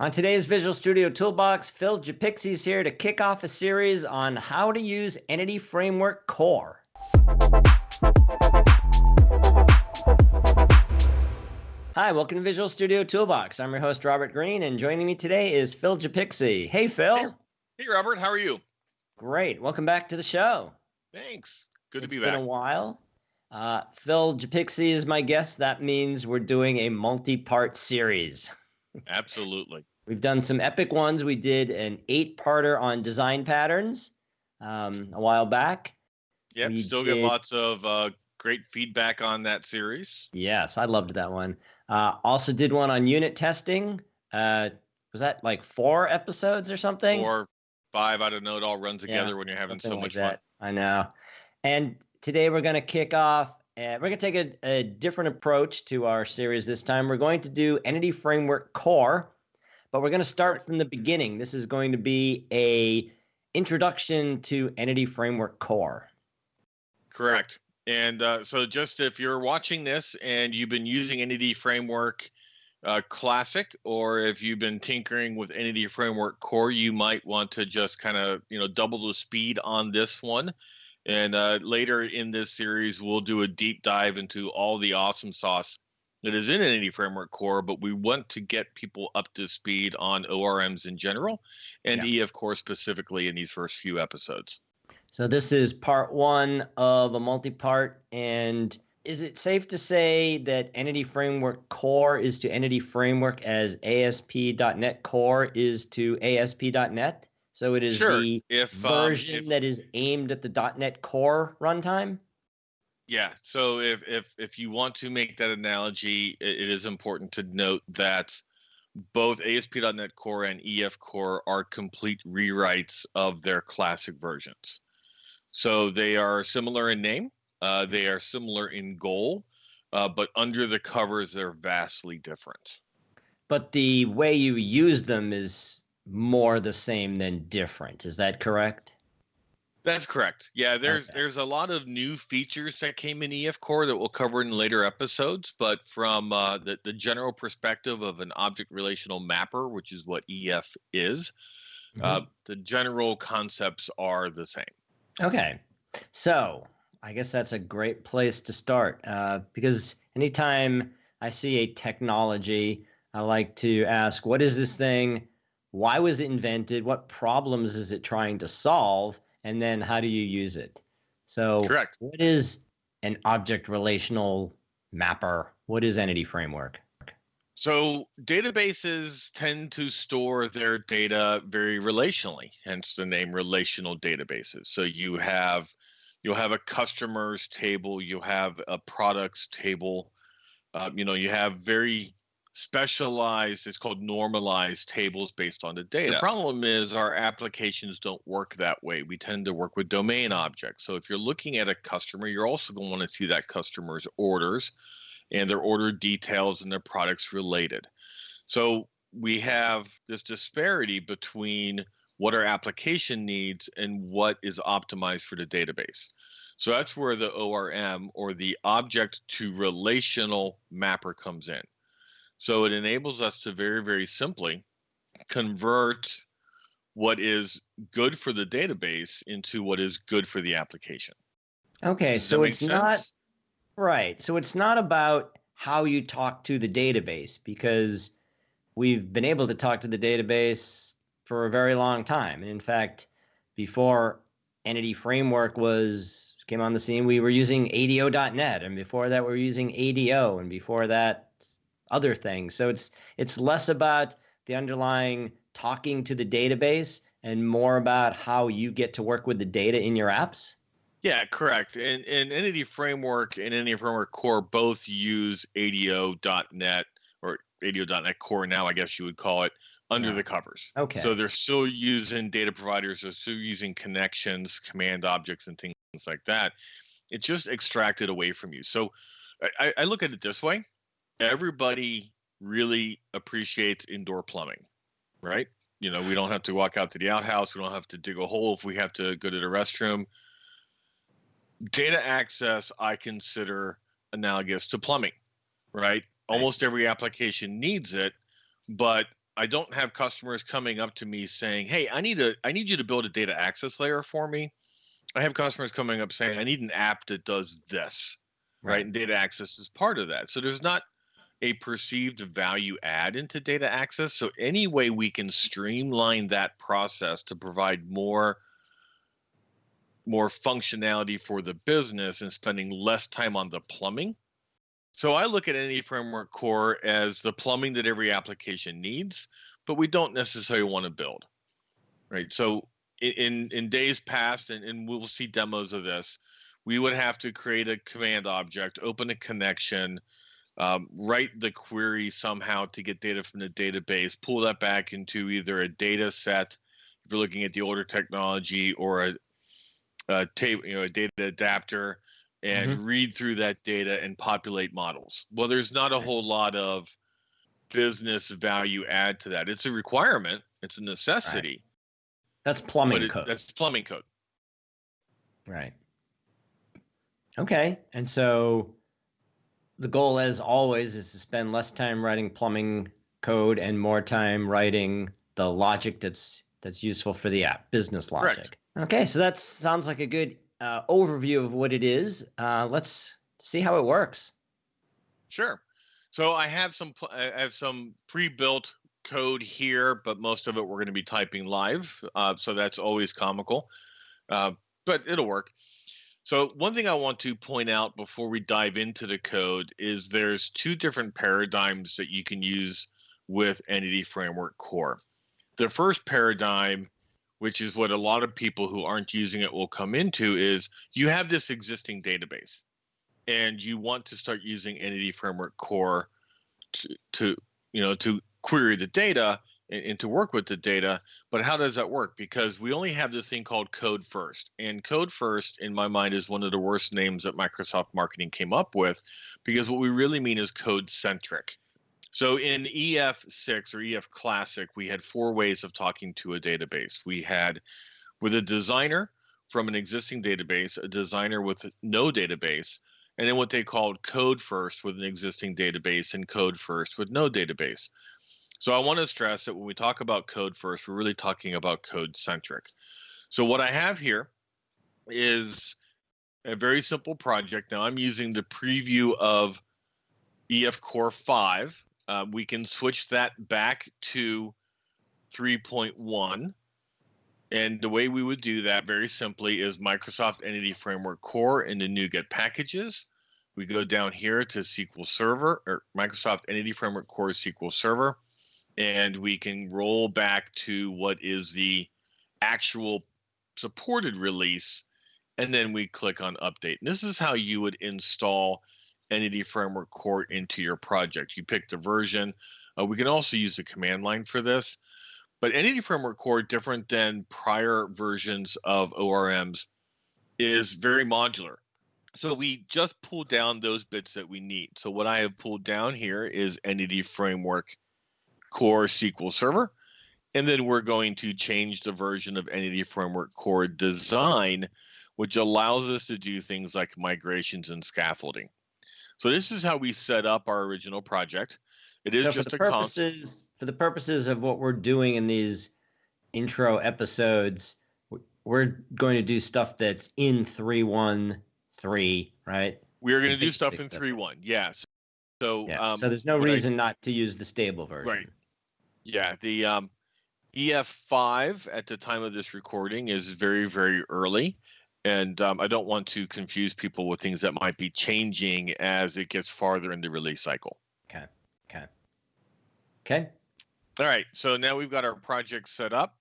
On today's Visual Studio Toolbox, Phil Japikse is here to kick off a series on how to use Entity Framework Core. Hi, welcome to Visual Studio Toolbox. I'm your host, Robert Green, and joining me today is Phil Japikse. Hey, Phil. Hey, hey, Robert. How are you? Great. Welcome back to the show. Thanks. Good it's to be back. It's been a while. Uh, Phil Japikse is my guest. That means we're doing a multi-part series. Absolutely. We've done some epic ones. We did an eight-parter on design patterns um, a while back. Yep, we still did... get lots of uh, great feedback on that series. Yes, I loved that one. Uh, also did one on unit testing. Uh, was that like four episodes or something? Four, five. I don't know. It all runs together yeah, when you're having so much fun. I know. And today we're going to kick off. Uh, we're going to take a, a different approach to our series this time. We're going to do Entity Framework Core, but we're going to start from the beginning. This is going to be a introduction to Entity Framework Core. Correct. And uh, so, just if you're watching this and you've been using Entity Framework uh, Classic, or if you've been tinkering with Entity Framework Core, you might want to just kind of you know double the speed on this one. And uh, later in this series, we'll do a deep dive into all the awesome sauce that is in Entity Framework Core. But we want to get people up to speed on ORMs in general, and yeah. EF Core specifically in these first few episodes. So this is part one of a multi-part. And is it safe to say that Entity Framework Core is to Entity Framework as ASP.NET Core is to ASP.NET? So it is sure. the if, um, version um, if, that is aimed at the .NET Core runtime? Yeah. So if if if you want to make that analogy, it, it is important to note that both ASP.NET Core and EF Core are complete rewrites of their classic versions. So they are similar in name, uh, they are similar in goal, uh, but under the covers, they're vastly different. But the way you use them is more the same than different. Is that correct? That's correct. Yeah, there's okay. there's a lot of new features that came in EF Core that we'll cover in later episodes. But from uh, the the general perspective of an object relational mapper, which is what EF is, mm-hmm. uh, the general concepts are the same. Okay. So I guess that's a great place to start uh, because anytime I see a technology, I like to ask, what is this thing? Why was it invented? What problems is it trying to solve? And then how do you use it? So, correct. What is an object relational mapper? What is Entity Framework? So databases tend to store their data very relationally, hence the name relational databases. So you have you'll have a customers table, you have a products table, uh, you know, you have very specialized, it's called normalized tables based on the data. The problem is our applications don't work that way. We tend to work with domain objects. So if you're looking at a customer, you're also going to want to see that customer's orders and their order details and their products related. So we have this disparity between what our application needs and what is optimized for the database. So that's where the ORM or the object to relational mapper comes in. So it enables us to very, very simply convert what is good for the database into what is good for the application. Okay, Does so it's sense? not Right. So it's not about how you talk to the database because we've been able to talk to the database for a very long time. And in fact, before Entity Framework was came on the scene, we were using ADO.NET, and before that, we were using ADO, and before that, other things. So it's it's less about the underlying talking to the database and more about how you get to work with the data in your apps. Yeah, correct. And, and Entity Framework and Entity Framework Core both use ADO.NET or ADO.NET Core now, I guess you would call it, under yeah. the covers. Okay. So they're still using data providers, they're still using connections, command objects, and things like that. It's just extracted away from you. So I, I look at it this way everybody really appreciates indoor plumbing, right? You know, we don't have to walk out to the outhouse, we don't have to dig a hole if we have to go to the restroom data access I consider analogous to plumbing, right? Almost every application needs it, but I don't have customers coming up to me saying, "Hey, I need a I need you to build a data access layer for me." I have customers coming up saying, "I need an app that does this." Right. right? And data access is part of that. So there's not a perceived value add into data access. So any way we can streamline that process to provide more more functionality for the business and spending less time on the plumbing. So I look at Entity Framework Core as the plumbing that every application needs, but we don't necessarily want to build. Right. So in in days past, and, and we'll see demos of this, we would have to create a command object, open a connection, um, write the query somehow to get data from the database, pull that back into either a data set, if you're looking at the older technology, or a, a table, you know, a data adapter, and mm-hmm. read through that data and populate models. Well, there's not a whole lot of business value add to that. It's a requirement. It's a necessity. Right. That's plumbing it, code. That's plumbing code. Right. Okay. And so the goal, as always, is to spend less time writing plumbing code and more time writing the logic that's that's useful for the app, business logic. Correct. Okay, so that sounds like a good uh, overview of what it is. Uh, let's see how it works. Sure. So I have some I have some pre-built code here, but most of it we're going to be typing live. Uh, so that's always comical, uh, but it'll work. So one thing I want to point out before we dive into the code is there's two different paradigms that you can use with Entity Framework Core. The first paradigm, which is what a lot of people who aren't using it will come into, is you have this existing database and you want to start using Entity Framework Core to, to you know to query the data and, and, to work with the data. But how does that work? Because we only have this thing called Code First. And Code First, in my mind, is one of the worst names that Microsoft marketing came up with because what we really mean is code centric. So in EF6 or EF Classic, we had four ways of talking to a database. We had with a designer from an existing database, a designer with no database, and then what they called code first with an existing database and code first with no database. So I want to stress that when we talk about code first, we're really talking about code centric. So what I have here is a very simple project. Now I'm using the preview of EF Core 5. Uh, we can switch that back to 3.1. And the way we would do that very simply is Microsoft Entity Framework Core in the NuGet packages. We go down here to SQL Server or Microsoft Entity Framework Core SQL Server and we can roll back to what is the actual supported release and then we click on update. And this is how you would install Entity Framework Core into your project. You pick the version. Uh, we can also use the command line for this. But Entity Framework Core, different than prior versions of ORMs, is very modular. So we just pull down those bits that we need. So what I have pulled down here is Entity Framework core SQL Server. And then we're going to change the version of Entity Framework Core design, which allows us to do things like migrations and scaffolding. So this is how we set up our original project. It is so just for the purposes for the purposes of what we're doing in these intro episodes. We're going to do stuff that's in three one three, right? We are going to do stuff in three one. Yes. So yeah. Um, so there's no reason I, not to use the stable version. Right. Yeah, the um, EF5 at the time of this recording is very, very early. And um, I don't want to confuse people with things that might be changing as it gets farther in the release cycle. Okay. Okay. Okay. All right. So now we've got our project set up.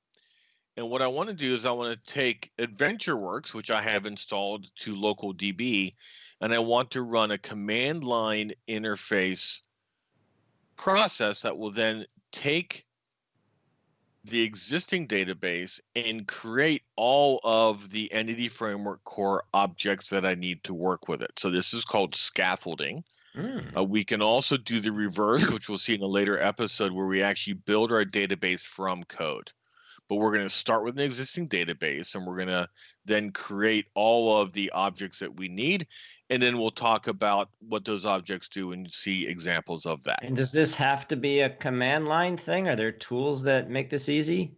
And what I want to do is I want to take AdventureWorks, which I have installed to local DB, and I want to run a command line interface process that will then take the existing database and create all of the entity framework core objects that I need to work with it. So this is called scaffolding. Mm. Uh, we can also do the reverse, which we'll see in a later episode where we actually build our database from code. But we're going to start with an existing database and we're going to then create all of the objects that we need. And then we'll talk about what those objects do and see examples of that. And does this have to be a command line thing? Are there tools that make this easy?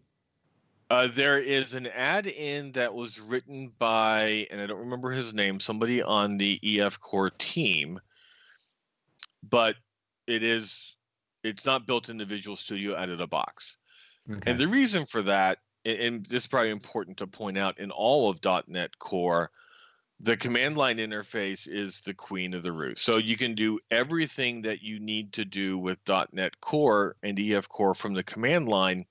Uh, there is an add-in that was written by, and I don't remember his name, somebody on the EF Core team, but it is, it's not built into Visual Studio out of the box. Okay. And the reason for that, and this is probably important to point out, in all of .NET Core, the command line interface is the queen of the roost. So you can do everything that you need to do with .NET Core and EF Core from the command line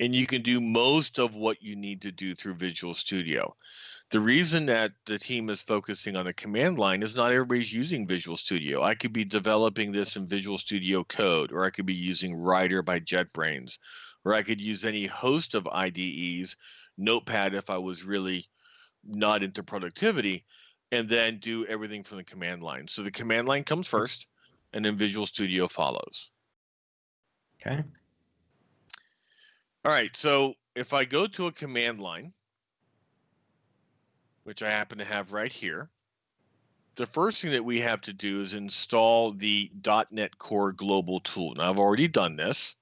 and you can do most of what you need to do through Visual Studio. The reason that the team is focusing on the command line is not everybody's using Visual Studio. I could be developing this in Visual Studio Code, or I could be using Rider by JetBrains, or I could use any host of IDEs, Notepad if I was really not into productivity, and then do everything from the command line. So the command line comes hmm. first, and then Visual Studio follows. Okay. All right, so if I go to a command line, which I happen to have right here, the first thing that we have to do is install the .NET Core Global tool. Now, I've already done this.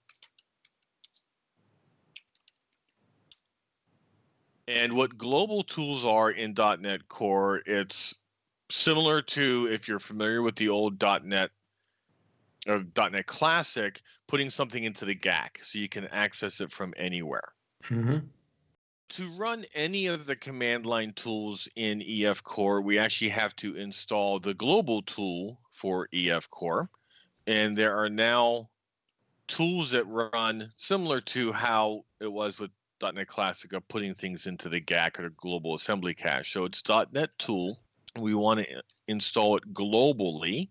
And what global tools are in .NET Core, it's similar to if you're familiar with the old .NET or .NET Classic, putting something into the GAC so you can access it from anywhere. Mm-hmm. To run any of the command line tools in EF Core, we actually have to install the global tool for EF Core. And there are now tools that run similar to how it was with .NET Classic of putting things into the GAC or global assembly cache. So it's dot .NET tool. We want to install it globally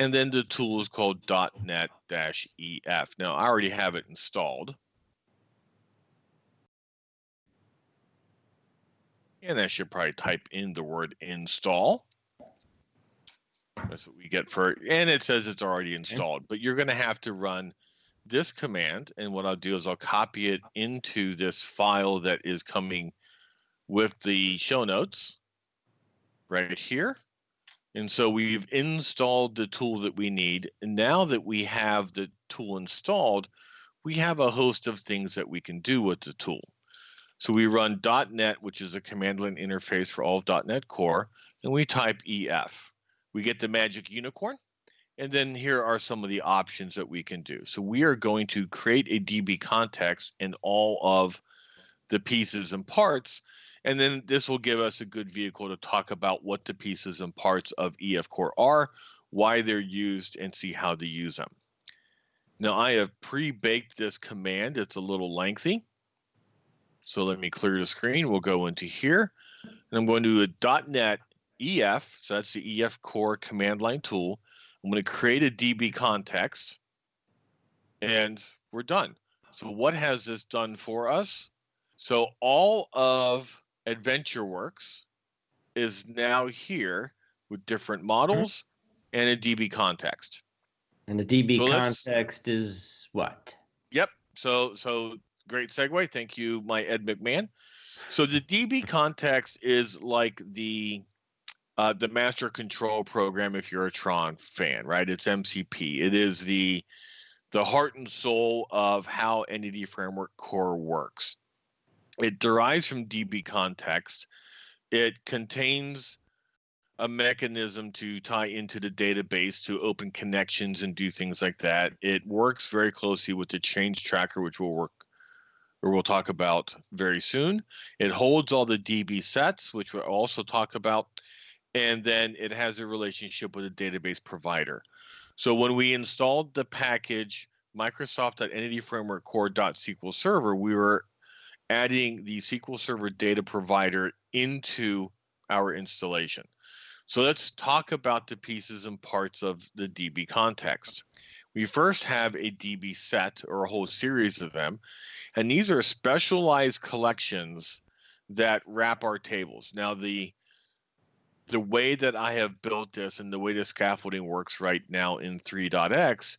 and then the tool is called dot .NET-EF. Now, I already have it installed. And I should probably type in the word install. That's what we get for. And it says it's already installed, but you're going to have to run this command. And what I'll do is I'll copy it into this file that is coming with the show notes right here. And so we've installed the tool that we need. And now that we have the tool installed, we have a host of things that we can do with the tool. So we run .NET, which is a command line interface for all of .NET Core, and we type EF. We get the magic unicorn, and then here are some of the options that we can do. So we are going to create a DB context in all of the pieces and parts and then this will give us a good vehicle to talk about what the pieces and parts of EF Core are, why they're used, and see how to use them. Now I have pre-baked this command. It's a little lengthy. So let me clear the screen. We'll go into here. And I'm going to do a .NET EF. So that's the EF Core command line tool. I'm going to create a DB context. And we're done. So what has this done for us? So all of AdventureWorks is now here with different mm-hmm. models and a DB context. And the DB so context is what? Yep. So so great segue. Thank you, my Ed McMahon. So the DB context is like the uh, the master control program if you're a Tron fan, right? It's MCP. It is the the heart and soul of how Entity Framework Core works. It derives from DB context. It contains a mechanism to tie into the database to open connections and do things like that. It works very closely with the change tracker, which we'll work or we'll talk about very soon. It holds all the DB sets, which we'll also talk about, and then it has a relationship with a database provider. So when we installed the package Microsoft.Entity Framework Core.SQL Server, we were adding the SQL Server data provider into our installation. So let's talk about the pieces and parts of the DB context. We first have a DB set or a whole series of them, and these are specialized collections that wrap our tables. Now the the way that I have built this and the way the scaffolding works right now in 3.x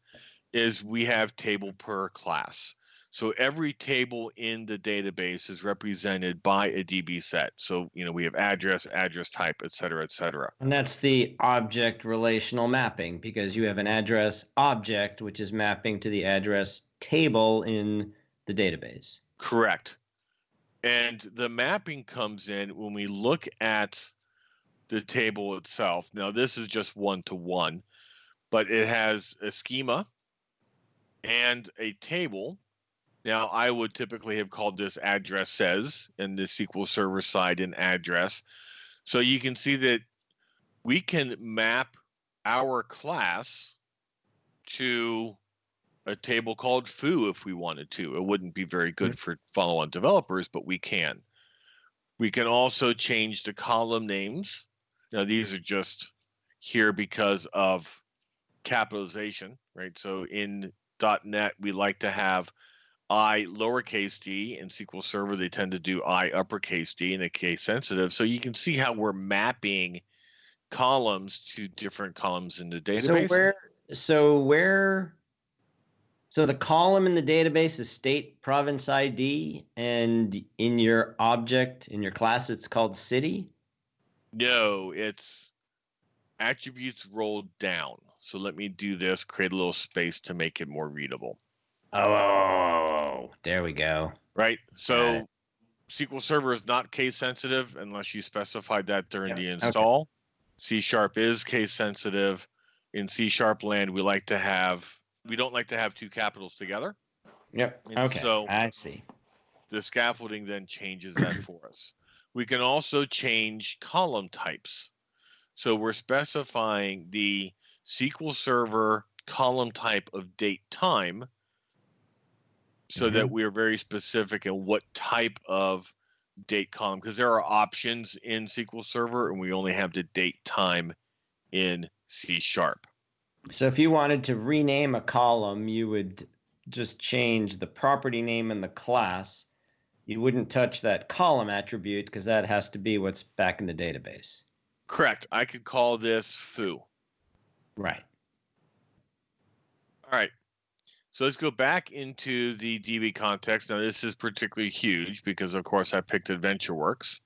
is we have table per class. So every table in the database is represented by a DB set. So, you know, we have address, address type, et cetera, et cetera. And that's the object relational mapping because you have an address object, which is mapping to the address table in the database. Correct. And the mapping comes in when we look at the table itself. Now, this is just one to one, but it has a schema and a table now, I would typically have called this address says in the SQL Server side in address. So you can see that we can map our class to a table called foo if we wanted to. It wouldn't be very good for follow-on developers, but we can. We can also change the column names. Now these are just here because of capitalization, right? So in dot .NET, we like to have I lowercase d in SQL Server, they tend to do I uppercase d in a case sensitive. So you can see how we're mapping columns to different columns in the database. So where so where so the column in the database is state province ID and in your object in your class it's called city? No, it's attributes rolled down. So let me do this, create a little space to make it more readable. Oh, there we go. Right. So SQL Server is not case sensitive unless you specified that during the install. Okay. C sharp is case sensitive. In C sharp land, we like to have we don't like to have two capitals together. Yep. And okay. So I see. The scaffolding then changes that for us. We can also change column types. So we're specifying the SQL Server column type of date time so mm-hmm. that we're very specific in what type of date column because there are options in SQL Server and we only have the date time in C sharp. So if you wanted to rename a column, you would just change the property name and the class. You wouldn't touch that column attribute because that has to be what's back in the database. Correct. I could call this foo. Right. All right. So let's go back into the DB context. Now, this is particularly huge because, of course, I picked AdventureWorks.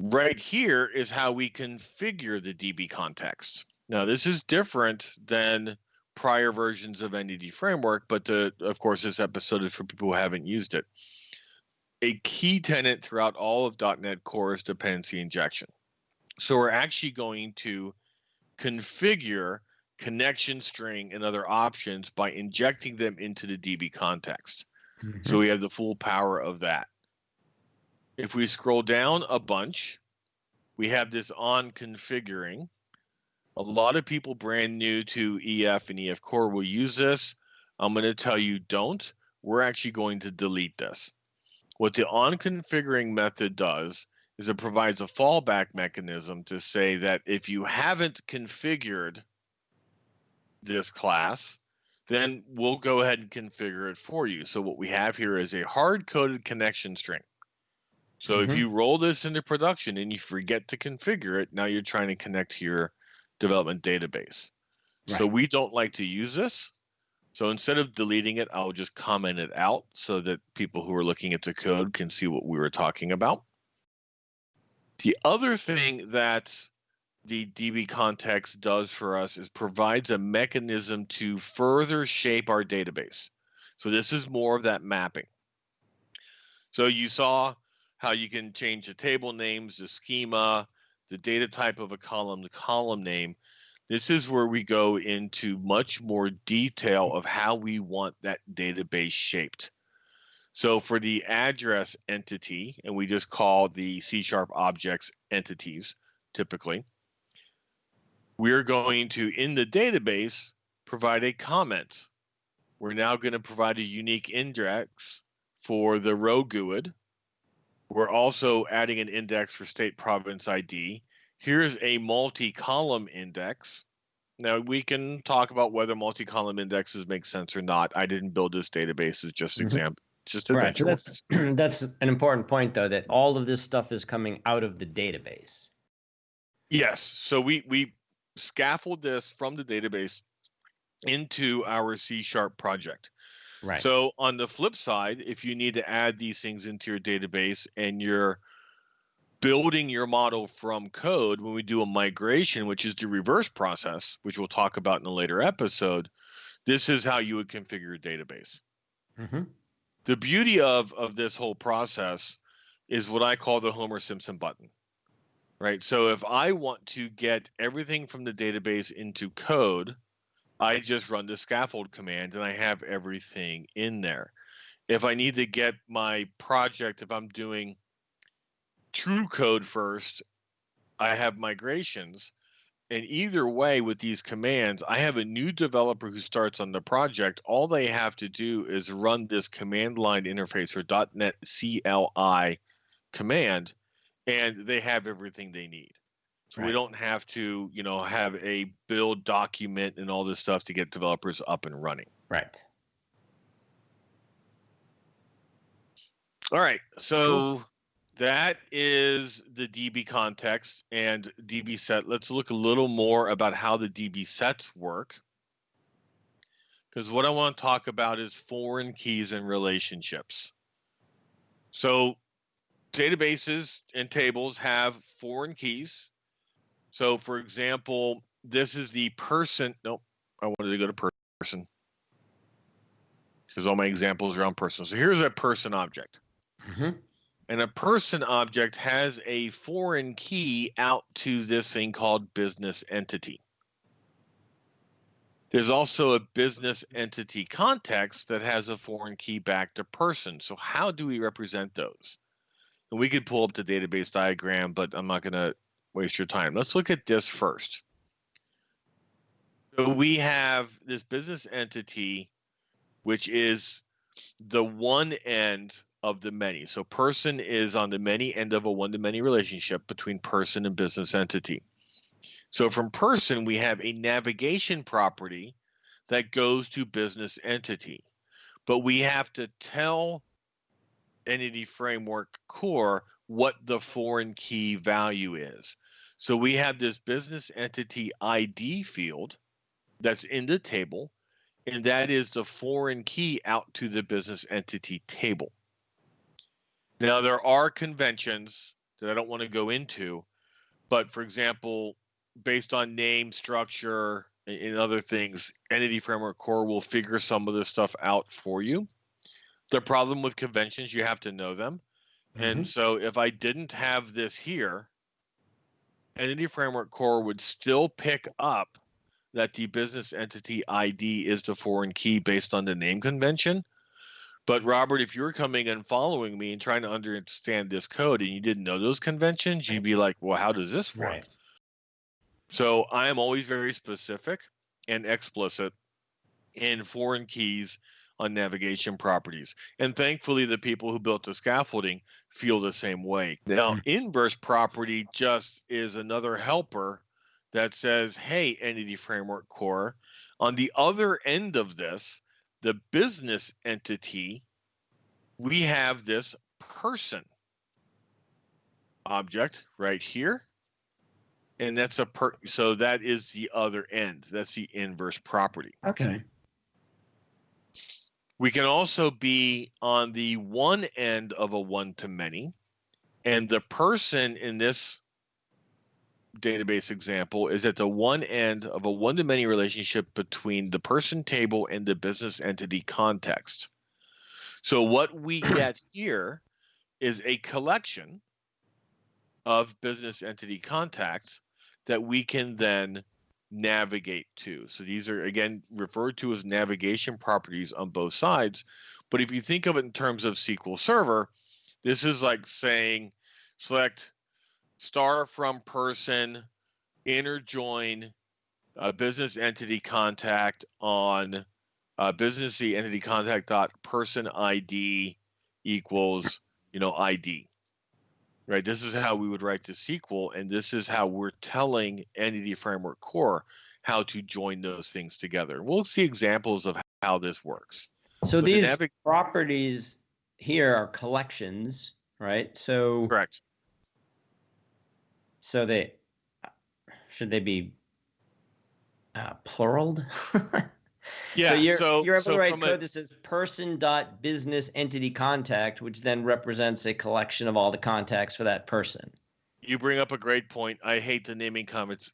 Right here is how we configure the DB context. Now, this is different than prior versions of Entity Framework, but the, of course, this episode is for people who haven't used it. A key tenet throughout all of .NET Core is dependency injection. So we're actually going to configure connection string and other options by injecting them into the DB context. Mm-hmm. So we have the full power of that. If we scroll down a bunch, we have this on configuring. A lot of people brand new to EF and EF Core will use this. I'm going to tell you don't. We're actually going to delete this. What the on configuring method does is it provides a fallback mechanism to say that if you haven't configured this class, then we'll go ahead and configure it for you. So what we have here is a hard-coded connection string. So mm-hmm. if you roll this into production and you forget to configure it, now you're trying to connect your development database. Right. So we don't like to use this. So instead of deleting it, I'll just comment it out so that people who are looking at the code can see what we were talking about. The other thing that the DB context does for us is provides a mechanism to further shape our database. So this is more of that mapping. So you saw how you can change the table names, the schema, the data type of a column, the column name. This is where we go into much more detail of how we want that database shaped. So for the address entity, and we just call the C sharp objects entities typically, we're going to, in the database, provide a comment. We're now going to provide a unique index for the row GUID. We're also adding an index for state province ID. Here's a multi-column index. Now we can talk about whether multi-column indexes make sense or not. I didn't build this database as just mm-hmm. example. Just right. So that's that's an important point though that all of this stuff is coming out of the database. Yes. So we we scaffold this from the database into our C sharp project. Right. So on the flip side, if you need to add these things into your database and you're building your model from code, when we do a migration, which is the reverse process, which we'll talk about in a later episode, this is how you would configure a database. Mm-hmm. The beauty of of this whole process is what I call the Homer Simpson button. Right. So if I want to get everything from the database into code, I just run the scaffold command and I have everything in there. If I need to get my project, if I'm doing true code first, I have migrations. And either way, with these commands, I have a new developer who starts on the project. All they have to do is run this command line interface or .NET CLI command, and they have everything they need. So right. we don't have to, you know, have a build document and all this stuff to get developers up and running. Right. All right. So that is the DB context and DB set. Let's look a little more about how the DB sets work. Because what I want to talk about is foreign keys and relationships. So databases and tables have foreign keys so, for example, this is the person. Nope, I wanted to go to person because all my examples are on person. So here's a person object. Mm-hmm. And a person object has a foreign key out to this thing called business entity. There's also a business entity context that has a foreign key back to person. So how do we represent those? And we could pull up the database diagram, but I'm not going to waste your time. Let's look at this first. So we have this business entity, which is the one end of the many. So person is on the many end of a one-to-many relationship between person and business entity. So from person, we have a navigation property that goes to business entity. But we have to tell entity framework core what the foreign key value is. So we have this business entity ID field that's in the table, and that is the foreign key out to the business entity table. Now, there are conventions that I don't want to go into, but for example, based on name structure and other things, Entity Framework Core will figure some of this stuff out for you. The problem with conventions, you have to know them. Mm-hmm. And so if I didn't have this here, Entity Framework Core would still pick up that the business entity ID is the foreign key based on the name convention. But Robert, if you're coming and following me and trying to understand this code and you didn't know those conventions, you'd be like, well, how does this work? Right. So I am always very specific and explicit in foreign keys on navigation properties. And thankfully, the people who built the scaffolding feel the same way. Now, mm. inverse property just is another helper that says, hey, Entity Framework Core, on the other end of this, the business entity, we have this person object right here. And that's a per so that is the other end. That's the inverse property. Okay. We can also be on the one end of a one to many, and the person in this database example is at the one end of a one to many relationship between the person table and the business entity context. So, what we get here is a collection of business entity contacts that we can then navigate to. So these are again referred to as navigation properties on both sides. But if you think of it in terms of SQL Server, this is like saying select star from person, inner join a business entity contact on uh, business entity contact dot person ID equals you know ID right? This is how we would write the SQL, and this is how we're telling Entity Framework Core how to join those things together. We'll see examples of how this works. So these navig- properties here are collections, right? So correct. So they should they be uh, pluraled? Yeah. So you're, so, you're able so to write code a, that says person dot business entity contact, which then represents a collection of all the contacts for that person. You bring up a great point. I hate the naming comments,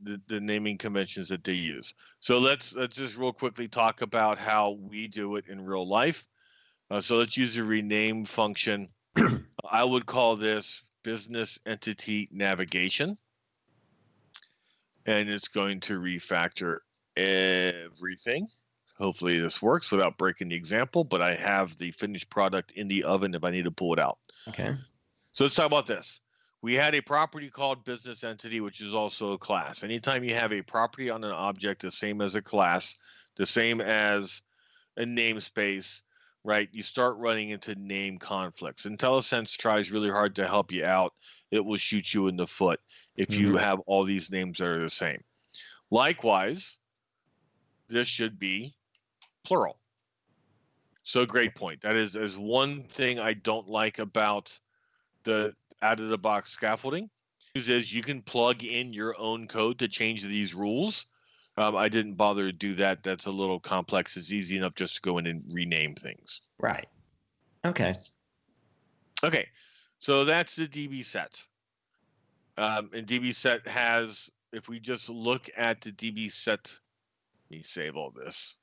the, the naming conventions that they use. So let's let's just real quickly talk about how we do it in real life. Uh, so let's use the rename function. I would call this business entity navigation. And it's going to refactor everything. Hopefully this works without breaking the example, but I have the finished product in the oven if I need to pull it out. Okay. So let's talk about this. We had a property called business entity, which is also a class. Anytime you have a property on an object, the same as a class, the same as a namespace, right? You start running into name conflicts. IntelliSense tries really hard to help you out. It will shoot you in the foot if mm-hmm. you have all these names that are the same. Likewise, this should be plural. So great point. That is is one thing I don't like about the out of the box scaffolding. Is you can plug in your own code to change these rules. Um, I didn't bother to do that. That's a little complex. It's easy enough just to go in and rename things. Right. Okay. Okay. So that's the DB set. Um, and DB set has, if we just look at the DB set, let me save all this.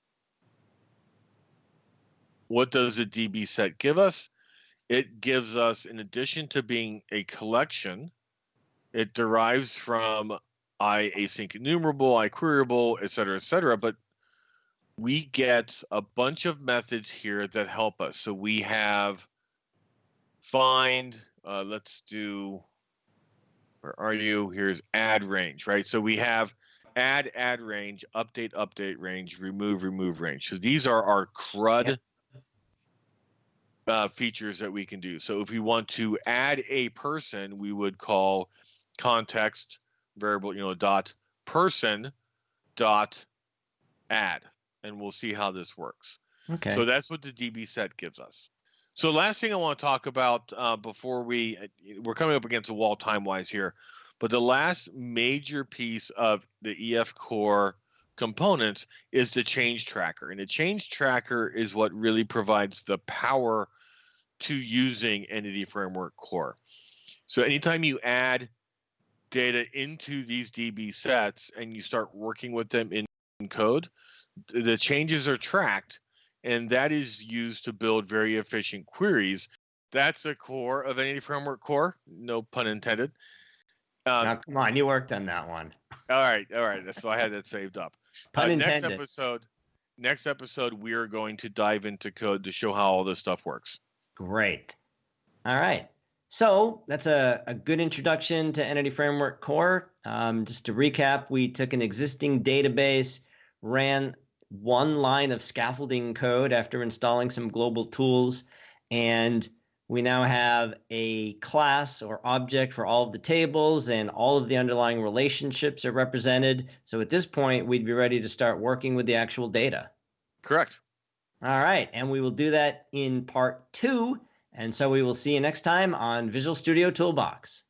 What does a DB set give us? It gives us, in addition to being a collection, it derives from I async enumerable, I queryable, et cetera, et cetera. But we get a bunch of methods here that help us. So we have find, uh, let's do, where are you? Here's add range, right? So we have add, add range, update, update range, remove, remove range. So these are our CRUD yep. uh, features that we can do. So if we want to add a person, we would call context variable, you know, dot person dot add, and we'll see how this works. Okay. So that's what the DB set gives us. So last thing I want to talk about uh, before we uh, we're coming up against a wall time wise here, but the last major piece of the EF core components is the change tracker, and the change tracker is what really provides the power to using Entity Framework Core. So anytime you add data into these DB sets and you start working with them in code, the changes are tracked and that is used to build very efficient queries. That's the core of Entity Framework Core, no pun intended. Um, now, come on, you worked on that one. All right, all right. So I had that saved up. Pun uh, intended. Next episode, next episode, we are going to dive into code to show how all this stuff works. Great. All right. So that's a, a good introduction to Entity Framework Core. Um, just to recap, we took an existing database, ran one line of scaffolding code after installing some global tools, and we now have a class or object for all of the tables and all of the underlying relationships are represented. So at this point, we'd be ready to start working with the actual data. Correct. All right, and we will do that in part two and so we will see you next time on Visual Studio Toolbox.